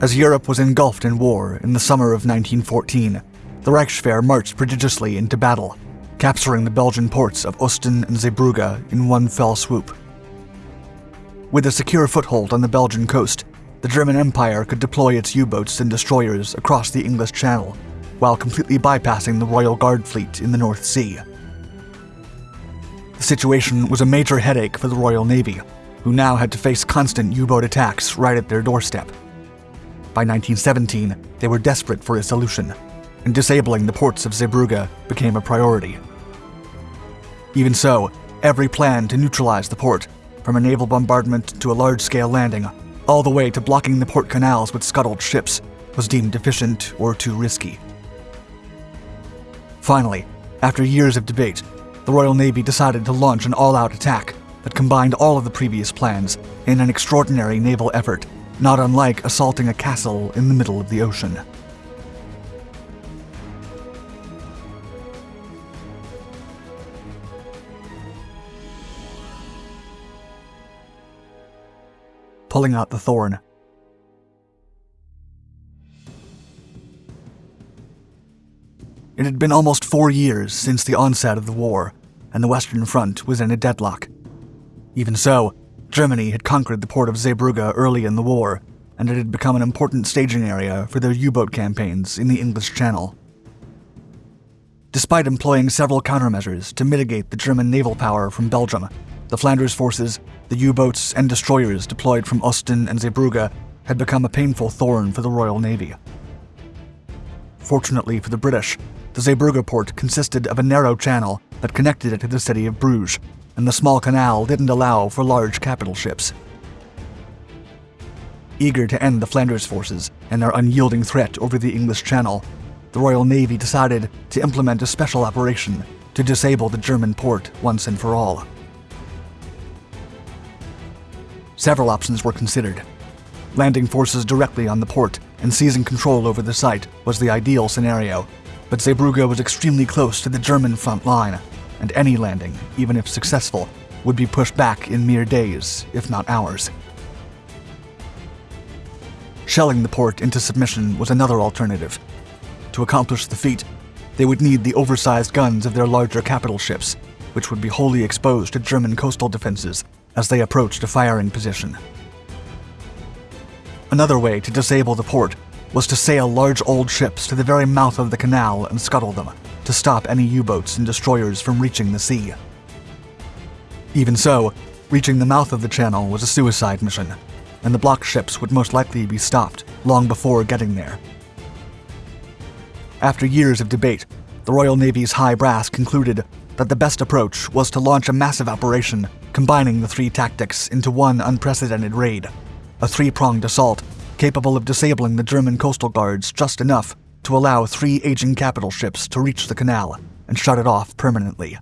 As Europe was engulfed in war in the summer of 1914, the Reichswehr marched prodigiously into battle, capturing the Belgian ports of Ostend and Zeebrugge in one fell swoop. With a secure foothold on the Belgian coast, the German Empire could deploy its U-boats and destroyers across the English Channel, while completely bypassing the Royal Guard fleet in the North Sea. The situation was a major headache for the Royal Navy, who now had to face constant U-boat attacks right at their doorstep. By 1917, they were desperate for a solution, and disabling the ports of Zeebrugge became a priority. Even so, every plan to neutralize the port, from a naval bombardment to a large-scale landing, all the way to blocking the port canals with scuttled ships, was deemed deficient or too risky. Finally, after years of debate, the Royal Navy decided to launch an all-out attack that combined all of the previous plans in an extraordinary naval effort, not unlike assaulting a castle in the middle of the ocean. Pulling out the thorn. It had been almost four years since the onset of the war, and the Western Front was in a deadlock. Even so, Germany had conquered the port of Zeebrugge early in the war, and it had become an important staging area for their U-boat campaigns in the English Channel. Despite employing several countermeasures to mitigate the German naval power from Belgium, the Flanders forces, the U-boats and destroyers deployed from Ostend and Zeebrugge had become a painful thorn for the Royal Navy. Fortunately for the British, the Zeebrugge port consisted of a narrow channel that connected it to the city of Bruges, and the small canal didn't allow for large capital ships. Eager to end the Flanders forces and their unyielding threat over the English Channel, the Royal Navy decided to implement a special operation to disable the German port once and for all. Several options were considered. Landing forces directly on the port and seizing control over the site was the ideal scenario, but Zeebrugge was extremely close to the German front line, and any landing, even if successful, would be pushed back in mere days, if not hours. Shelling the port into submission was another alternative. To accomplish the feat, they would need the oversized guns of their larger capital ships, which would be wholly exposed to German coastal defenses as they approached a firing position. Another way to disable the port was to sail large old ships to the very mouth of the canal and scuttle them, to stop any U-boats and destroyers from reaching the sea. Even so, reaching the mouth of the channel was a suicide mission, and the blocked ships would most likely be stopped long before getting there. After years of debate, the Royal Navy's high brass concluded that the best approach was to launch a massive operation combining the three tactics into one unprecedented raid, a three-pronged assault capable of disabling the German coastal guards just enough to allow three aging capital ships to reach the canal and shut it off permanently.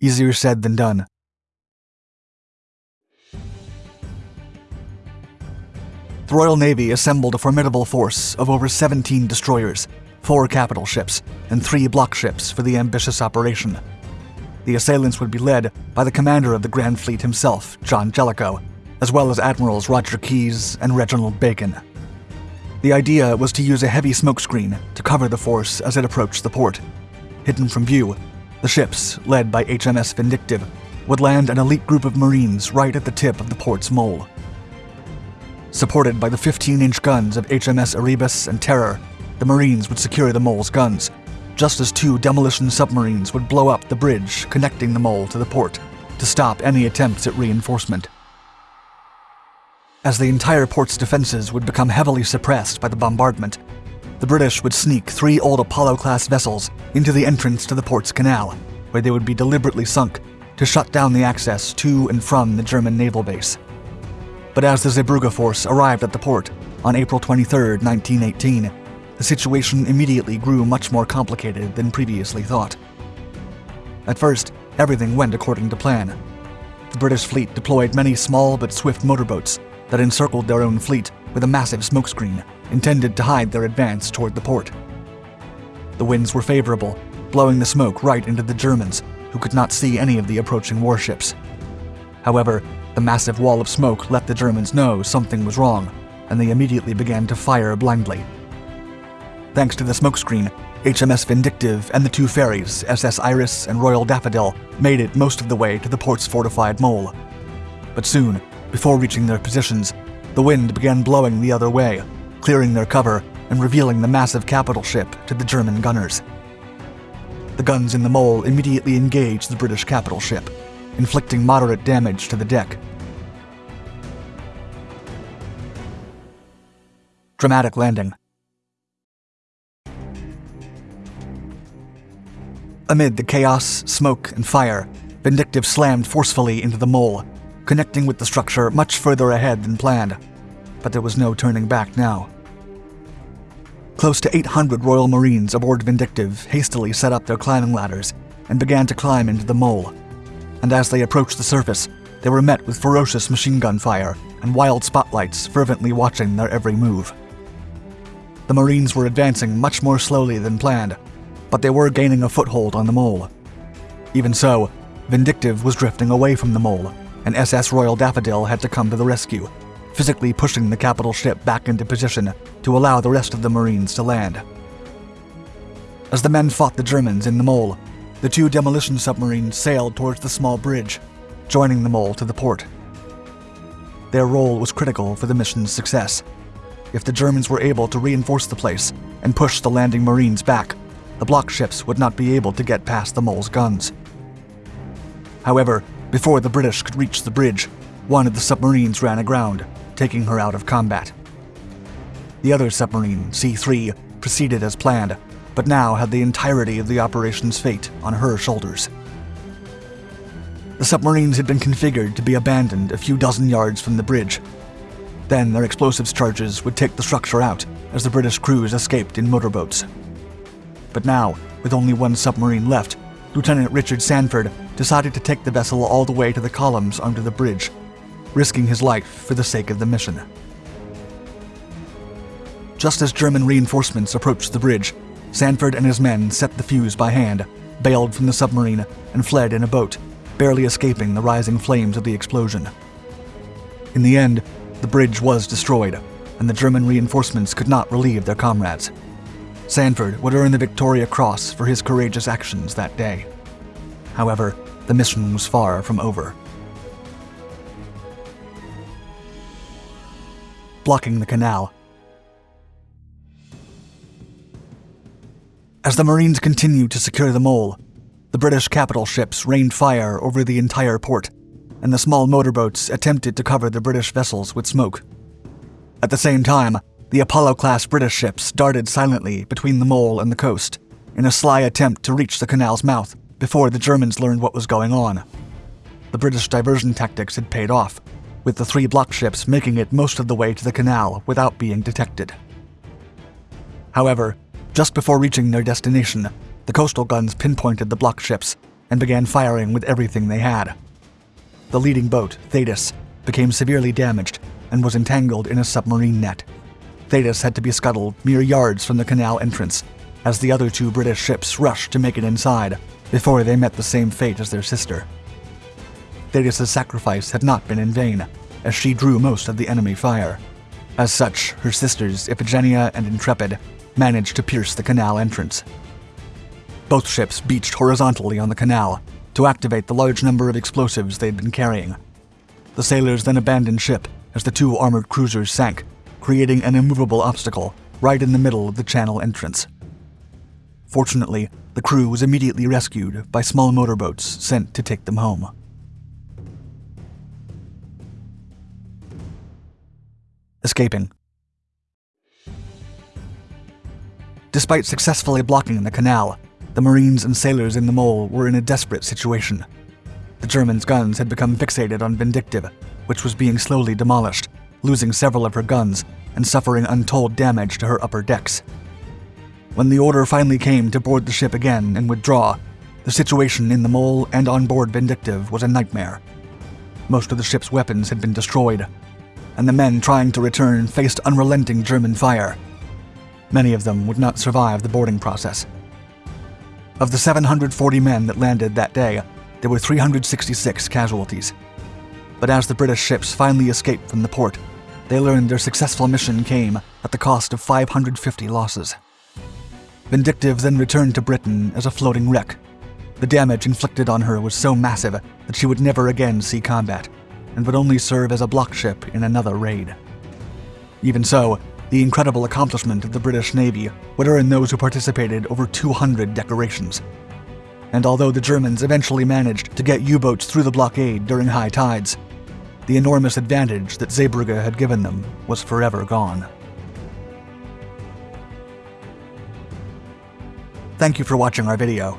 Easier said than done. The Royal Navy assembled a formidable force of over 17 destroyers, four capital ships, and three block ships for the ambitious operation. The assailants would be led by the commander of the Grand Fleet himself, John Jellicoe, as well as Admirals Roger Keyes and Reginald Bacon. The idea was to use a heavy smokescreen to cover the force as it approached the port. Hidden from view, the ships, led by HMS Vindictive, would land an elite group of Marines right at the tip of the port's mole. Supported by the 15-inch guns of HMS Erebus and Terror, the Marines would secure the mole's guns, just as two demolition submarines would blow up the bridge connecting the mole to the port to stop any attempts at reinforcement. As the entire port's defenses would become heavily suppressed by the bombardment, the British would sneak three old Apollo-class vessels into the entrance to the port's canal, where they would be deliberately sunk to shut down the access to and from the German naval base. But as the Zeebrugge force arrived at the port on April 23, 1918, the situation immediately grew much more complicated than previously thought. At first, everything went according to plan. The British fleet deployed many small but swift motorboats that encircled their own fleet with a massive smokescreen intended to hide their advance toward the port. The winds were favorable, blowing the smoke right into the Germans, who could not see any of the approaching warships. However, The massive wall of smoke let the Germans know something was wrong, and they immediately began to fire blindly. Thanks to the smokescreen, HMS Vindictive and the two ferries, SS Iris and Royal Daffodil, made it most of the way to the port's fortified mole. But soon, before reaching their positions, the wind began blowing the other way, clearing their cover and revealing the massive capital ship to the German gunners. The guns in the mole immediately engaged the British capital ship, inflicting moderate damage to the deck. Dramatic landing. Amid the chaos, smoke, and fire, Vindictive slammed forcefully into the mole, connecting with the structure much further ahead than planned. But there was no turning back now. Close to 800 Royal Marines aboard Vindictive hastily set up their climbing ladders and began to climb into the mole. And as they approached the surface, they were met with ferocious machine gun fire and wild spotlights fervently watching their every move. The Marines were advancing much more slowly than planned, but they were gaining a foothold on the mole. Even so, Vindictive was drifting away from the mole, and SS Royal Daffodil had to come to the rescue, physically pushing the capital ship back into position to allow the rest of the Marines to land. As the men fought the Germans in the mole, the two demolition submarines sailed towards the small bridge, joining the mole to the port. Their role was critical for the mission's success. If the Germans were able to reinforce the place and push the landing Marines back, the block ships would not be able to get past the mole's guns. However, before the British could reach the bridge, one of the submarines ran aground, taking her out of combat. The other submarine, C-3, proceeded as planned, but now had the entirety of the operation's fate on her shoulders. The submarines had been configured to be abandoned a few dozen yards from the bridge. Then their explosives charges would take the structure out as the British crews escaped in motorboats. But now, with only one submarine left, Lieutenant Richard Sandford decided to take the vessel all the way to the columns under the bridge risking his life for the sake of the mission. Just as German reinforcements approached the bridge, Sandford and his men set the fuse by hand, bailed from the submarine, and fled in a boat, barely escaping the rising flames of the explosion. In the end, the bridge was destroyed, and the German reinforcements could not relieve their comrades. Sandford would earn the Victoria Cross for his courageous actions that day. However, the mission was far from over. blocking the canal. As the Marines continued to secure the mole, the British capital ships rained fire over the entire port, and the small motorboats attempted to cover the British vessels with smoke. At the same time, the Apollo-class British ships darted silently between the mole and the coast, in a sly attempt to reach the canal's mouth before the Germans learned what was going on. The British diversion tactics had paid off, with the three block ships making it most of the way to the canal without being detected. However, just before reaching their destination, the coastal guns pinpointed the block ships and began firing with everything they had. The leading boat, Thetis, became severely damaged and was entangled in a submarine net. Thetis had to be scuttled mere yards from the canal entrance as the other two British ships rushed to make it inside before they met the same fate as their sister. Thetis' sacrifice had not been in vain, as she drew most of the enemy fire. As such, her sisters, Iphigenia and Intrepid, managed to pierce the canal entrance. Both ships beached horizontally on the canal to activate the large number of explosives they'd been carrying. The sailors then abandoned ship as the two armored cruisers sank, creating an immovable obstacle right in the middle of the channel entrance. Fortunately, the crew was immediately rescued by small motorboats sent to take them home. escaping. Despite successfully blocking the canal, the Marines and sailors in the mole were in a desperate situation. The Germans' guns had become fixated on Vindictive, which was being slowly demolished, losing several of her guns and suffering untold damage to her upper decks. When the order finally came to board the ship again and withdraw, the situation in the mole and on board Vindictive was a nightmare. Most of the ship's weapons had been destroyed, and the men trying to return faced unrelenting German fire. Many of them would not survive the boarding process. Of the 740 men that landed that day, there were 366 casualties. But as the British ships finally escaped from the port, they learned their successful mission came at the cost of 550 losses. Vindictive then returned to Britain as a floating wreck. The damage inflicted on her was so massive that she would never again see combat, and would only serve as a block ship in another raid. Even so, the incredible accomplishment of the British Navy would earn those who participated over 200 decorations. And although the Germans eventually managed to get U-boats through the blockade during high tides, the enormous advantage that Zeebrugge had given them was forever gone. Thank you for watching our video.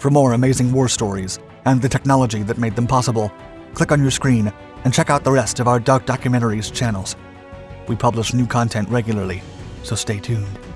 For more amazing war stories and the technology that made them possible, click on your screen and check out the rest of our Dark Documentaries channels. We publish new content regularly, so stay tuned.